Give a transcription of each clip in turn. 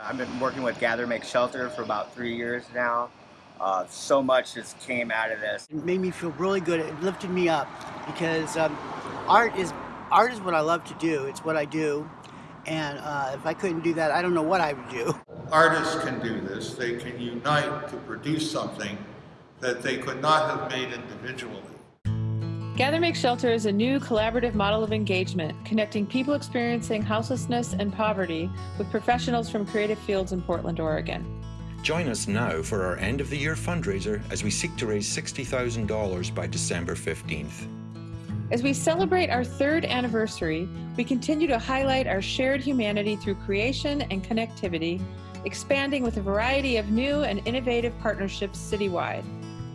I've been working with Gather Make Shelter for about three years now. Uh, so much just came out of this. It made me feel really good. It lifted me up because um, art is art is what I love to do. It's what I do, and uh, if I couldn't do that, I don't know what I would do. Artists can do this. They can unite to produce something that they could not have made individually. Gather Make Shelter is a new collaborative model of engagement, connecting people experiencing houselessness and poverty with professionals from creative fields in Portland, Oregon. Join us now for our end of the year fundraiser as we seek to raise $60,000 by December 15th. As we celebrate our third anniversary, we continue to highlight our shared humanity through creation and connectivity, expanding with a variety of new and innovative partnerships citywide.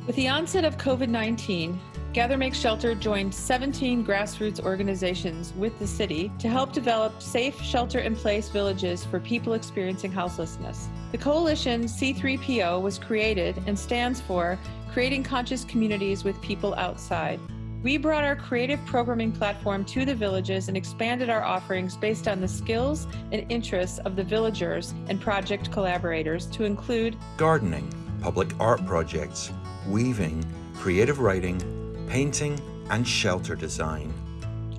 With the onset of COVID-19, Gather Make Shelter joined 17 grassroots organizations with the city to help develop safe shelter-in-place villages for people experiencing houselessness. The coalition C3PO was created and stands for Creating Conscious Communities with People Outside. We brought our creative programming platform to the villages and expanded our offerings based on the skills and interests of the villagers and project collaborators to include gardening, public art projects, weaving, creative writing, painting, and shelter design.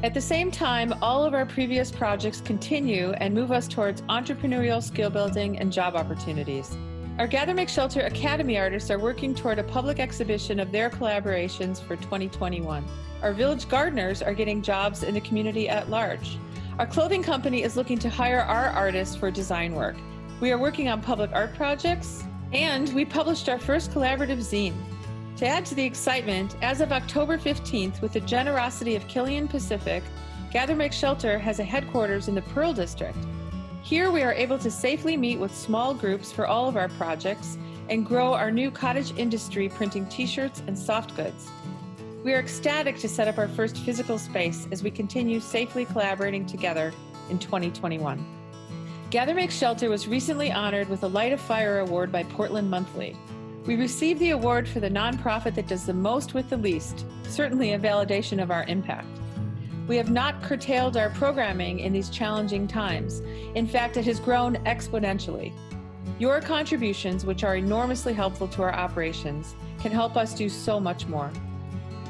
At the same time, all of our previous projects continue and move us towards entrepreneurial skill building and job opportunities. Our Gather Make Shelter Academy artists are working toward a public exhibition of their collaborations for 2021. Our village gardeners are getting jobs in the community at large. Our clothing company is looking to hire our artists for design work. We are working on public art projects, and we published our first collaborative zine. To add to the excitement, as of October 15th, with the generosity of Killian Pacific, Gather Make Shelter has a headquarters in the Pearl District. Here we are able to safely meet with small groups for all of our projects and grow our new cottage industry printing t-shirts and soft goods. We are ecstatic to set up our first physical space as we continue safely collaborating together in 2021. Gather Make Shelter was recently honored with a Light a Fire Award by Portland Monthly. We received the award for the nonprofit that does the most with the least, certainly a validation of our impact. We have not curtailed our programming in these challenging times. In fact, it has grown exponentially. Your contributions, which are enormously helpful to our operations, can help us do so much more.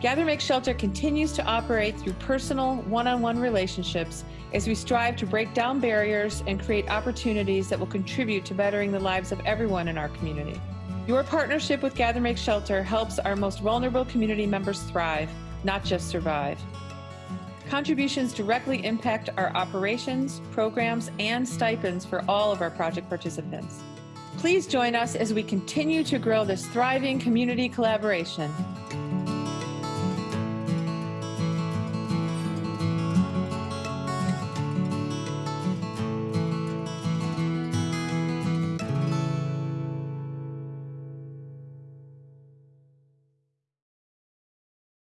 Gather Make Shelter continues to operate through personal, one-on-one -on -one relationships as we strive to break down barriers and create opportunities that will contribute to bettering the lives of everyone in our community. Your partnership with Gather Make Shelter helps our most vulnerable community members thrive, not just survive. Contributions directly impact our operations, programs, and stipends for all of our project participants. Please join us as we continue to grow this thriving community collaboration